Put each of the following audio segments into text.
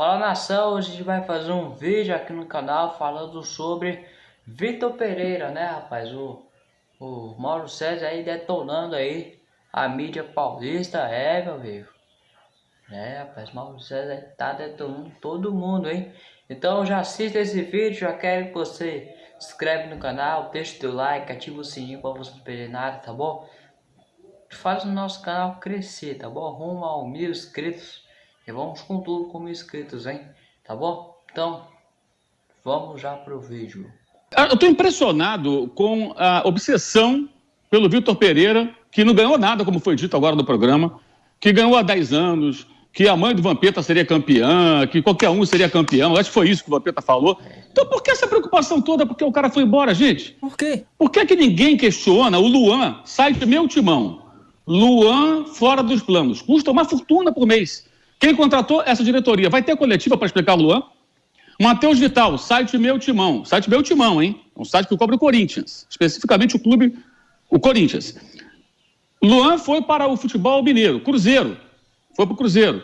Fala nação, hoje a gente vai fazer um vídeo aqui no canal falando sobre Vitor Pereira, né rapaz? O, o Mauro César aí detonando aí a mídia paulista, é meu amigo. É rapaz, Mauro César tá detonando todo mundo, hein? Então já assista esse vídeo, já quero que você se inscreve no canal, deixa o teu like, ativa o sininho para você não perder nada, tá bom? Faz o nosso canal crescer, tá bom? Rumo a mil inscritos. E vamos com tudo como inscritos, hein? Tá bom? Então, vamos já pro vídeo. Ah, eu estou impressionado com a obsessão pelo Vitor Pereira, que não ganhou nada, como foi dito agora no programa, que ganhou há 10 anos, que a mãe do Vampeta seria campeã, que qualquer um seria campeão. Acho que foi isso que o Vampeta falou. Então por que essa preocupação toda porque o cara foi embora, gente? Por quê? Por que, que ninguém questiona o Luan, site Meu Timão? Luan fora dos planos. Custa uma fortuna por mês. Quem contratou essa diretoria? Vai ter coletiva para explicar Luan? Matheus Vital, site Meu Timão. Site Meu Timão, hein? É um site que cobre o Corinthians. Especificamente o clube, o Corinthians. Luan foi para o futebol mineiro, Cruzeiro. Foi para o Cruzeiro.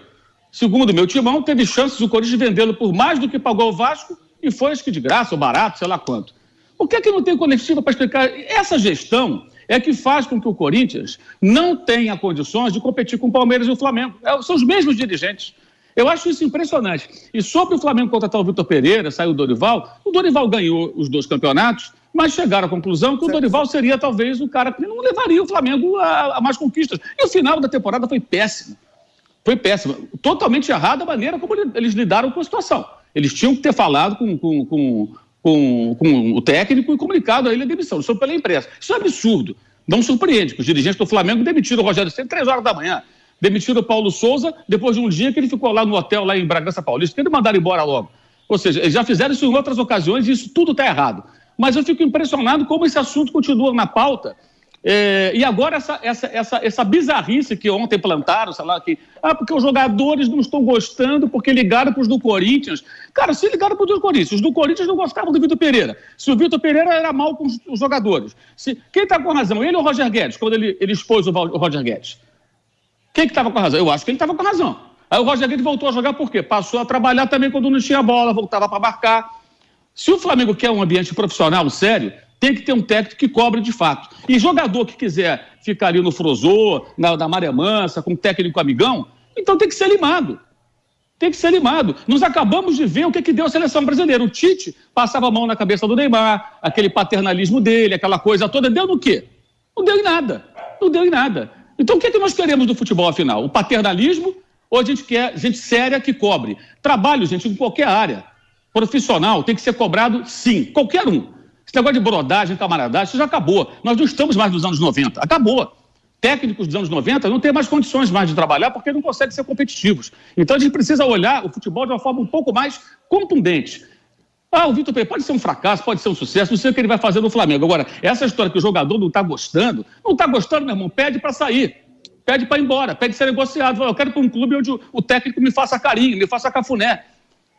Segundo Meu Timão, teve chances o Corinthians vendê-lo por mais do que pagou o Vasco e foi, acho que de graça ou barato, sei lá quanto. Por que, que não tem coletiva para explicar? Essa gestão é que faz com que o Corinthians não tenha condições de competir com o Palmeiras e o Flamengo. É, são os mesmos dirigentes. Eu acho isso impressionante. E sobre o Flamengo contratar o Vitor Pereira, saiu o Dorival, o Dorival ganhou os dois campeonatos, mas chegaram à conclusão que o Dorival seria talvez o cara que não levaria o Flamengo a, a mais conquistas. E o final da temporada foi péssimo. Foi péssimo. Totalmente errada a maneira como eles lidaram com a situação. Eles tinham que ter falado com, com, com com, com o técnico e comunicado a ele a demissão. Isso pela imprensa. Isso é absurdo. Não surpreende que os dirigentes do Flamengo demitiram o Rogério Ceni três horas da manhã. Demitiram o Paulo Souza depois de um dia que ele ficou lá no hotel, lá em Bragança Paulista, que eles mandaram embora logo. Ou seja, eles já fizeram isso em outras ocasiões e isso tudo está errado. Mas eu fico impressionado como esse assunto continua na pauta é, e agora essa, essa, essa, essa bizarrice que ontem plantaram, sei lá, que, ah, porque os jogadores não estão gostando porque ligaram para os do Corinthians. Cara, se ligaram para os do Corinthians, os do Corinthians não gostavam do Vitor Pereira. Se o Vitor Pereira era mal com os, os jogadores. Se, quem está com razão, ele ou o Roger Guedes, quando ele, ele expôs o, o Roger Guedes? Quem que estava com razão? Eu acho que ele estava com razão. Aí o Roger Guedes voltou a jogar por quê? Passou a trabalhar também quando não tinha bola, voltava para marcar. Se o Flamengo quer um ambiente profissional sério, tem que ter um técnico que cobre de fato. E jogador que quiser ficar ali no Frozô, na, na Maré Mansa, com técnico amigão, então tem que ser limado. Tem que ser limado. Nós acabamos de ver o que, que deu a seleção brasileira. O Tite passava a mão na cabeça do Neymar, aquele paternalismo dele, aquela coisa toda. Deu no quê? Não deu em nada. Não deu em nada. Então o que, que nós queremos do futebol, afinal? O paternalismo ou a gente quer gente séria que cobre? Trabalho, gente, em qualquer área. Profissional tem que ser cobrado, sim. Qualquer um. Esse negócio de brodagem, camaradagem, isso já acabou. Nós não estamos mais nos anos 90. Acabou. Técnicos dos anos 90 não têm mais condições mais de trabalhar porque não conseguem ser competitivos. Então a gente precisa olhar o futebol de uma forma um pouco mais contundente. Ah, o Vitor Pereira pode ser um fracasso, pode ser um sucesso, não sei o que ele vai fazer no Flamengo. Agora, essa história que o jogador não está gostando, não está gostando, meu irmão, pede para sair. Pede para ir embora, pede ser negociado. Eu quero para um clube onde o técnico me faça carinho, me faça cafuné.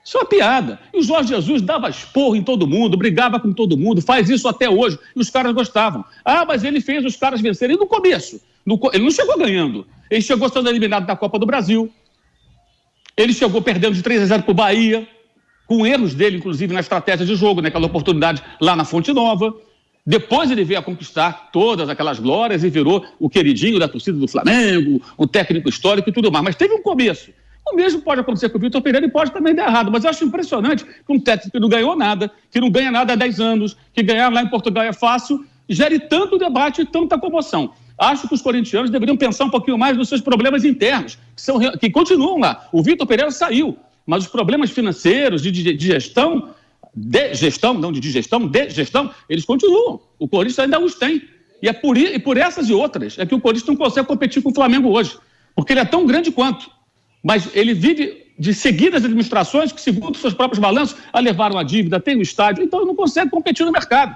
Isso é uma piada. E o Jorge Jesus dava esporro em todo mundo, brigava com todo mundo, faz isso até hoje, e os caras gostavam. Ah, mas ele fez os caras vencerem no começo. No, ele não chegou ganhando. Ele chegou sendo eliminado da Copa do Brasil. Ele chegou perdendo de 3 a 0 para o Bahia, com erros dele, inclusive, na estratégia de jogo, naquela oportunidade lá na Fonte Nova. Depois ele veio a conquistar todas aquelas glórias e virou o queridinho da torcida do Flamengo, o técnico histórico e tudo mais. Mas teve um começo. O mesmo pode acontecer com o Vitor Pereira e pode também dar errado. Mas eu acho impressionante que um técnico que não ganhou nada, que não ganha nada há 10 anos, que ganhar lá em Portugal é fácil, gere tanto debate e tanta comoção. Acho que os corintianos deveriam pensar um pouquinho mais nos seus problemas internos, que, são, que continuam lá. O Vitor Pereira saiu, mas os problemas financeiros, de, de, de gestão, de gestão, não de digestão, de gestão, eles continuam. O Corinthians ainda os tem. E é por, e por essas e outras é que o Corinthians não consegue competir com o Flamengo hoje. Porque ele é tão grande quanto mas ele vive de seguidas administrações que, segundo seus próprios balanços, levaram a dívida, tem o estádio, então não consegue competir no mercado.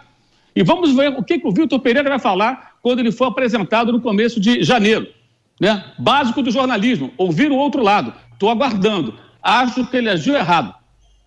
E vamos ver o que, que o Vitor Pereira vai falar quando ele for apresentado no começo de janeiro. Né? Básico do jornalismo, ouvir o outro lado. Estou aguardando. Acho que ele agiu errado.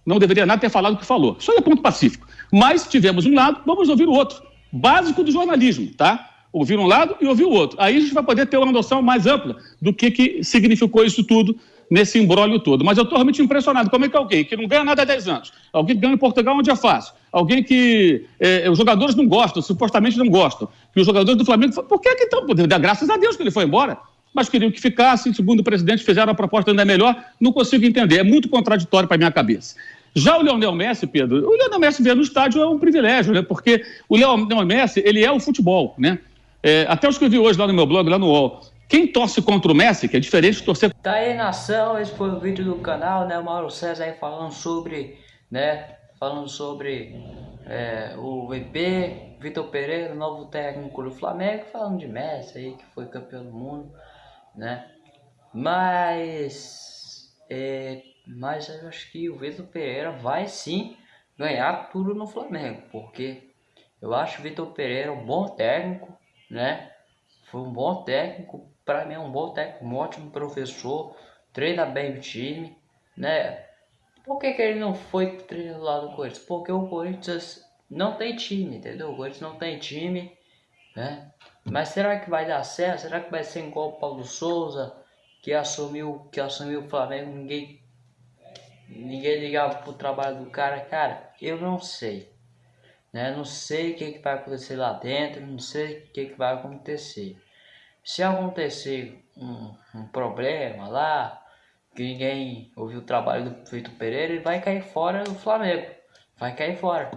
Não deveria nada ter falado o que falou. Isso é ponto pacífico. Mas tivemos um lado, vamos ouvir o outro. Básico do jornalismo, tá? ouvir um lado e ouvir o outro. Aí a gente vai poder ter uma noção mais ampla do que, que significou isso tudo nesse embrólio todo. Mas eu estou realmente impressionado. Como é que alguém que não ganha nada há 10 anos, alguém que ganha em Portugal onde é fácil, alguém que é, os jogadores não gostam, supostamente não gostam, que os jogadores do Flamengo. Por que que então? Graças a Deus que ele foi embora. Mas queriam que ficasse, segundo o presidente, fizeram a proposta ainda melhor. Não consigo entender. É muito contraditório para minha cabeça. Já o Leonel Messi, Pedro, o Leonel Messi ver no estádio é um privilégio, né? Porque o Leonel Messi, ele é o futebol, né? É, até eu escrevi hoje lá no meu blog, lá no UOL. Quem torce contra o Messi, que é diferente de torcer... Tá aí, nação, esse foi o vídeo do canal, né? O Mauro César aí falando sobre, né? Falando sobre é, o VP, Vitor Pereira, novo técnico do Flamengo, falando de Messi aí, que foi campeão do mundo, né? Mas... É, mas eu acho que o Vitor Pereira vai sim ganhar tudo no Flamengo, porque eu acho o Vitor Pereira um bom técnico, né? Foi um bom técnico, para mim é um bom técnico, um ótimo professor, treina bem o time, né? Por que, que ele não foi treinado lá do Corinthians? Porque o Corinthians não tem time, entendeu? O Corinthians não tem time, né? Mas será que vai dar certo? Será que vai ser igual o Paulo Souza, que assumiu, que assumiu o Flamengo, ninguém, ninguém ligava pro trabalho do cara? Cara, eu não sei. Né? Não sei o que, que vai acontecer lá dentro, não sei o que, que vai acontecer. Se acontecer um, um problema lá, que ninguém ouviu o trabalho do Vitor Pereira, ele vai cair fora do Flamengo. Vai cair fora.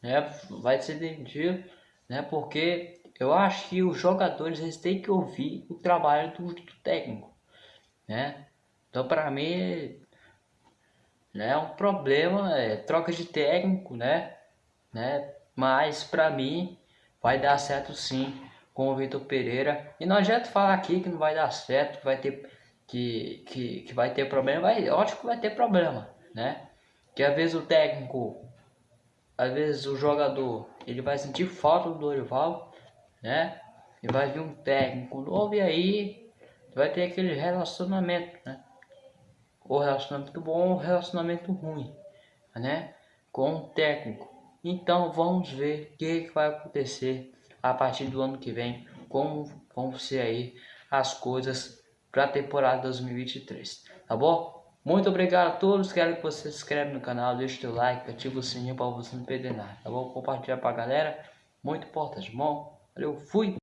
Né? Vai ser demitido, né? Porque eu acho que os jogadores eles têm que ouvir o trabalho do, do técnico. Né? Então para mim né, é um problema, é troca de técnico, né? né? Mas para mim vai dar certo sim com o Vitor Pereira. E não adianta falar aqui que não vai dar certo, vai ter que, que, que vai ter problema. Vai, ótimo que vai ter problema, né? Que às vezes o técnico, às vezes o jogador, ele vai sentir falta do Dorival, né? E vai vir um técnico novo e aí vai ter aquele relacionamento, né? Ou relacionamento bom ou relacionamento ruim, né? Com o técnico. Então vamos ver o que, que vai acontecer a partir do ano que vem, como vão ser aí as coisas para a temporada 2023, tá bom? Muito obrigado a todos, quero que você se inscreva no canal, deixe o seu like, ative o sininho para você não perder nada, tá bom? Compartilhar para a galera, muito importante, bom? Valeu, fui!